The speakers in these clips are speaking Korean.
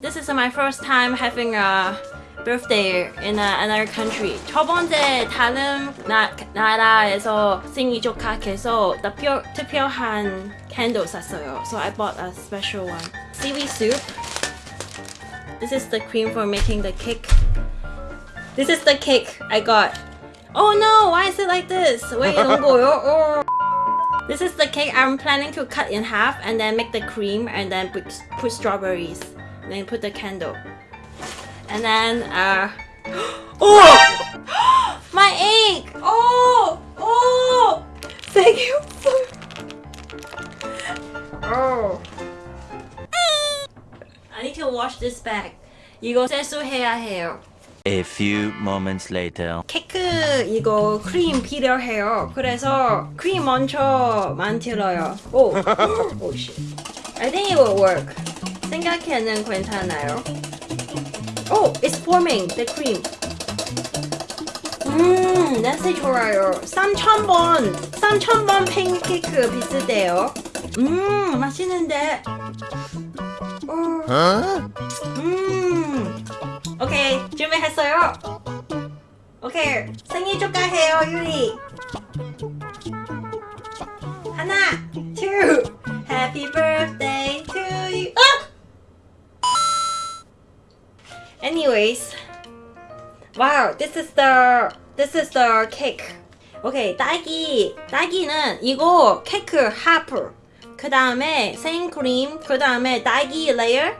This is my first time having a birthday in a, another country. 첫 번째 다른 나, 나라에서 생일 축하해서 특별, 특별한 candle 샀어요. So I bought a special one. Seaweed soup. This is the cream for making the cake. This is the cake I got. Oh no, why is it like this? 왜 이런 거요? Oh. This is the cake I'm planning to cut in half and then make the cream and then put, put strawberries. And then put the candle. And then, uh... Oh! My egg! Oh! Oh! Thank you so Oh. I need to wash this bag. 이거 세수해야 해요. A few moments later. 케이크 이거 크림 필요해요. 그래서 크림 먼저 만들어요. 오, 오 씨. I think it will work. 생각에는 괜찮아요. 오, it's forming the cream. 음, 냄새 좋아요. 3,000번, 3,000번 팬케이크 비슷해요. 음, 맛있는데. 오. 음. 오케이, 준비했어요. 오케이, 생일 축하해요, 유리. 하나, two, happy birthday Anyways, wow, this is the this is the cake. 오케이, 딸기, 딸기는 이거 케이크 하프. 그 다음에 생크림, 그 다음에 딸기 레이어,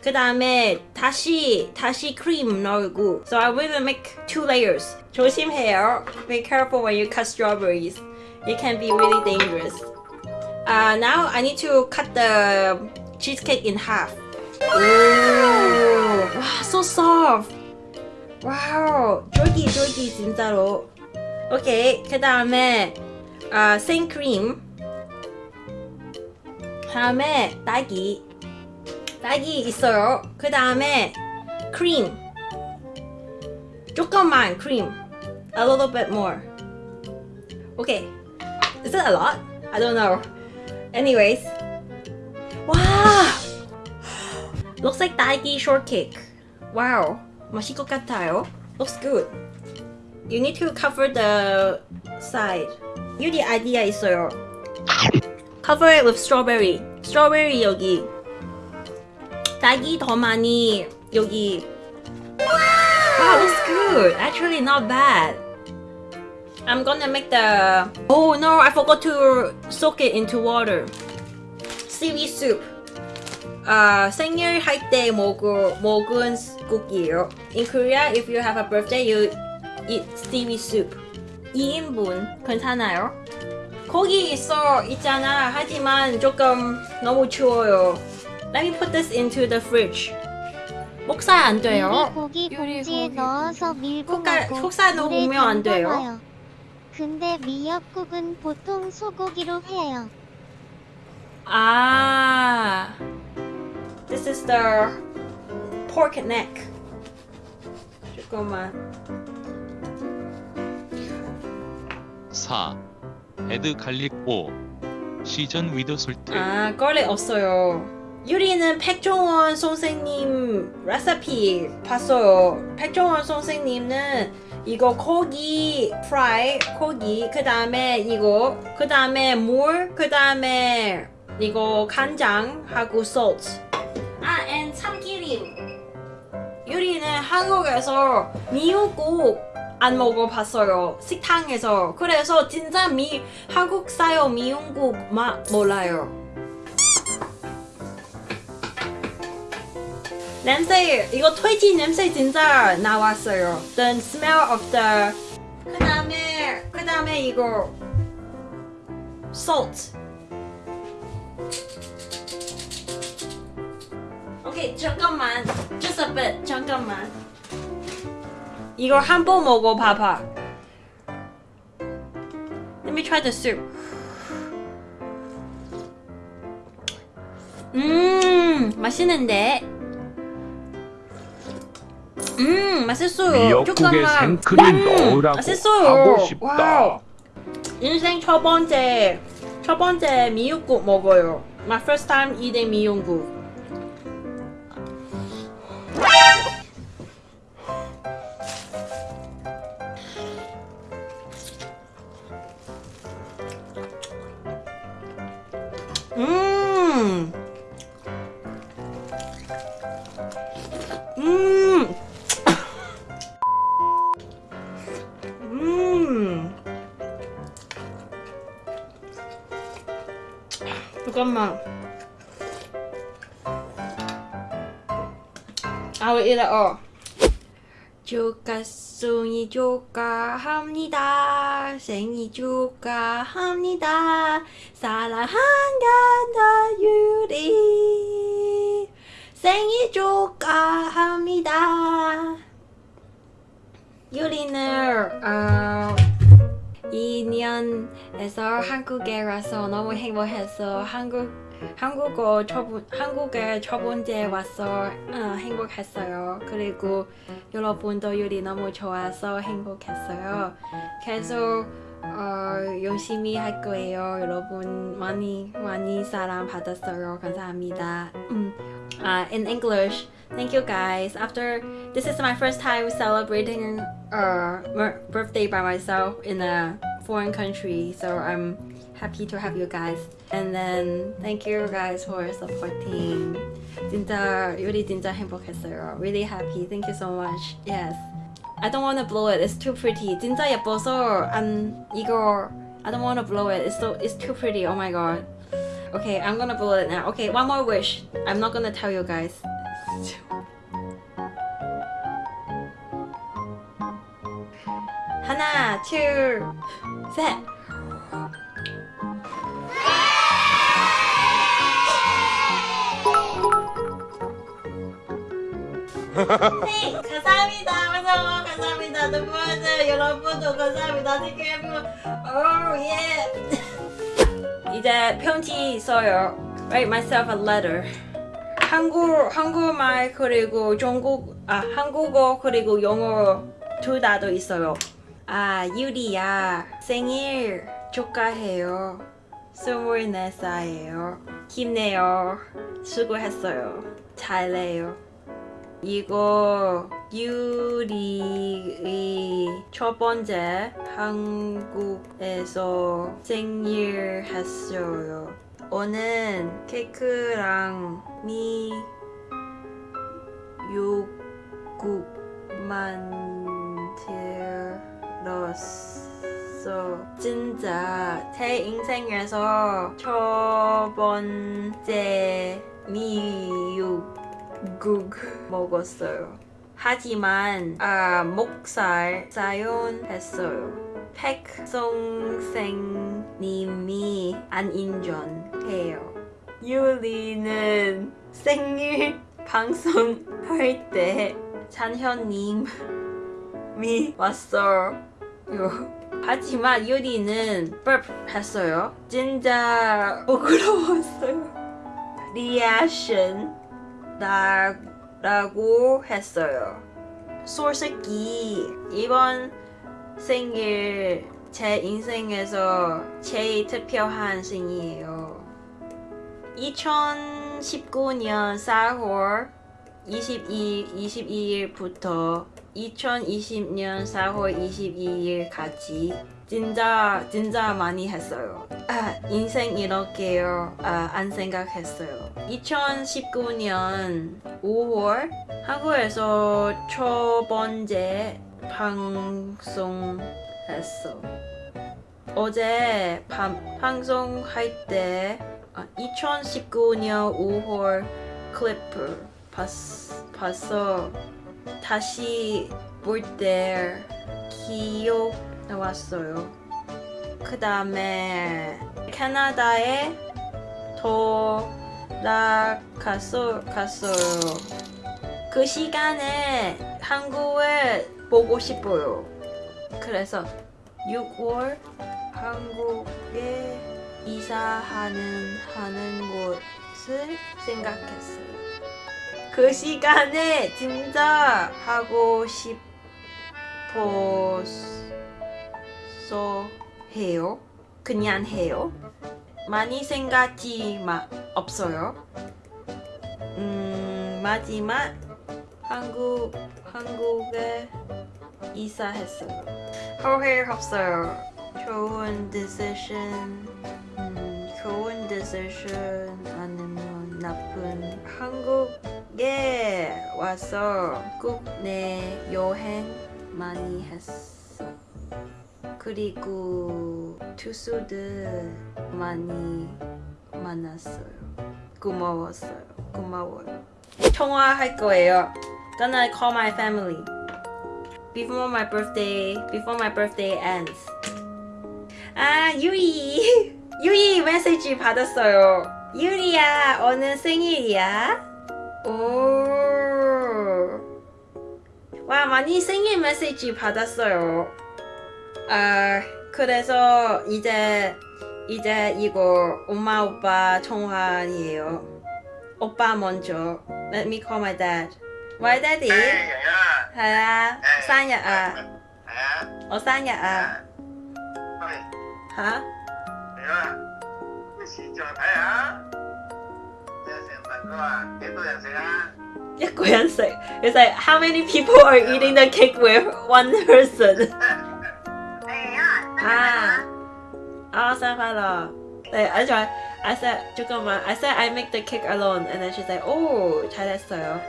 그 다음에 다시 다시 크림 넣고. So I will make two layers. 조심해요. Be careful when you cut strawberries. It can be really dangerous. Uh, now I need to cut the cheesecake in half. Ooh, wow, so soft. Wow, 쫄깃쫄깃 진짜로. 오케이, 그 다음에 아, 생크림. 다음에 딸기. 딸기 있어요. 그 다음에 크림. 조금만 크림. A little bit more. Okay. Is that a lot? I don't know. Anyways. Looks like 딸기 shortcake. Wow. 맛있을 것 같아요. Looks good. You need to cover the side. 유리 아이디어 있어요. Cover it with strawberry. Strawberry 여기. 딸기 더 많이 여기. Wow, looks good. Actually, not bad. I'm gonna make the. Oh no, I forgot to soak it into water. Seaweed soup. 아 생일 할 때 먹은 먹은 국이에요. In Korea, if you have a birthday, you eat seaweed soup. 2인분 괜찮아요? 고기 있어 있잖아. 하지만 조금 너무 추워요. Let me put this into the fridge. 목살 안 돼요. 고기 봉지에 고기. 넣어서 밀고 속살- 먹고 속살 넣으면 안 돼요? 근데 미역국은 보통 소고기로 해요. Ah, this is the pork neck. 잠깐만. 4. Add garlic 5. Season with salt. 아, garlic 없어요. 유리는 백종원 선생님 레시피 봤어요. 백종원 선생님은 이거 고기 프라이 고기 그 다음에 이거 그 다음에 물 그 다음에 이거 간장하고 salt 유리는 한국에서 미역국 안 먹어봤어요. 식당에서. 그래서 진짜 미 한국 사요 미역국 맛 몰라요. 냄새 이거 돼지 냄새 진짜 나왔어요. The smell of the 그 다음에 그 다음에 이거 salt. 오케이 잠깐만 a bit 잠깐만. 이거 한번 먹어봐봐. Let me try the soup. 음 맛있는데? 음 맛있어요. 미역국에. 생크림 음, 넣으라고 맛있어요. 하고 싶다. Wow. 인생 첫 번째 첫 번째 미역국 먹어요. My first time eating 미역국 음. 음. 잠깐만. 아, 왜 이래, 어. 조카송이 조카합니다 생일 조카합니다 사랑한다 유리 생일 축하합니다. 유리는 어, 2년에서 한국에 와서 너무 행복해서 한국 한국어 초본 한국에 첫 번째 와서 어, 행복했어요. 그리고 여러분도 유리 너무 좋아서 행복했어요. 계속 어, 열심히 할 거예요. 여러분 많이 많이 사랑 받았어요. 감사합니다. 음, uh, in English, thank you guys. After this is my first time celebrating a birthday by myself in a foreign country, so I'm happy to have you guys. And then thank you guys for supporting. 진짜 요리 진짜 행복했어요. Really happy. Thank you so much. Yes. I don't want to blow it. It's too pretty. 진짜 예뻐서 안 이거 I don't want to blow it. It's so it's too pretty. Oh my god. Okay, I'm gonna blow it now. Okay, one more wish. I'm not gonna tell you guys. 하나, 둘, 셋. 네, 감사합니다. 무서워, 감사합니다. 누구들 여러분도 감사합니다. Thank you everyone. Oh yeah. 이제 편지 써요. Write myself a letter. 한국 한국말 그리고 중국 아 한국어 그리고 영어 둘 다도 있어요. 아 유리야 생일 축하해요. 24살이에요. 힘내요. 수고했어요. 잘해요. 이거 유리의 첫 번째 한국에서 생일 했어요. 오늘 케이크랑 미 요국 만들었어. 진짜 제 인생에서 첫 번째 미육 국 먹었어요. 하지만 아 목살 사용했어요. 백성생님이 안 인정해요. 유리는 생일 방송 할 때 찬현님이 왔어요. 하지만 유리는 burp 했어요. 진짜 부끄러웠어요. 리액션 나, 라고 했어요. 솔직히 이번 생일 제 인생에서 제일 특별한 생이에요. 2019년 4월 22, 22일부터 2020년 4월 22일까지 진짜 진짜 많이 했어요. 아, 인생 이렇게요. 아, 안 생각했어요. 2019년 5월 한국에서 첫 번째 방송했어. 어제 밤, 방송할 때 아, 2019년 5월 클리프 봤, 봤어. 다시 볼 때 기억 나왔어요. 그 다음에 캐나다에 돌아갔어, 갔어요. 그 시간에 한국을 보고 싶어요. 그래서 6월 한국에 이사하는 하는 곳을 생각했어요. 그 시간에 진짜 하고 싶어서 해요. 그냥 해요. 많이 생각지 마, 없어요. 음, 마지막 한국 한국에 이사했어요. 후회 없어요. 좋은 decision, 음, 좋은 decision 아니면 나쁜 한국 에 와서 국내 여행 많이 했어. 그리고 투수들 많이 만났어요. 고마웠어요. 고마워요. 통화할 거예요. Gonna call my family before my birthday. Before my birthday ends. 아 유이 유이 메시지 받았어요. 유리야 오늘 생일이야? 오. 와 많이 생일 메시지 받았어요. 아 그래서 이제 이제 이거 엄마 오빠 통화이에요. 오빠 먼저. Let me call my dad. Why daddy? 하야 Ở sinh nhật à? Hả? 一個人食 It's like how many people are eating the cake with one person? 아, 아 생일快樂 네, I try. I said 잠깐만. I said I make the cake alone, and then she's like, oh 잘했어요.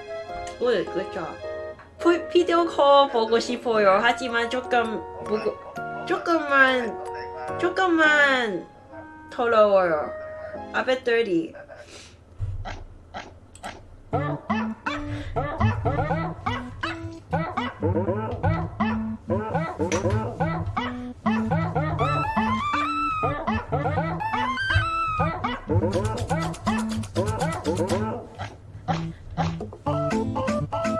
Good, good job. 피- 비디오 콜 보고 싶어요. 하지만 조금 보고 조금만 조금만 더러워요. I bet 30.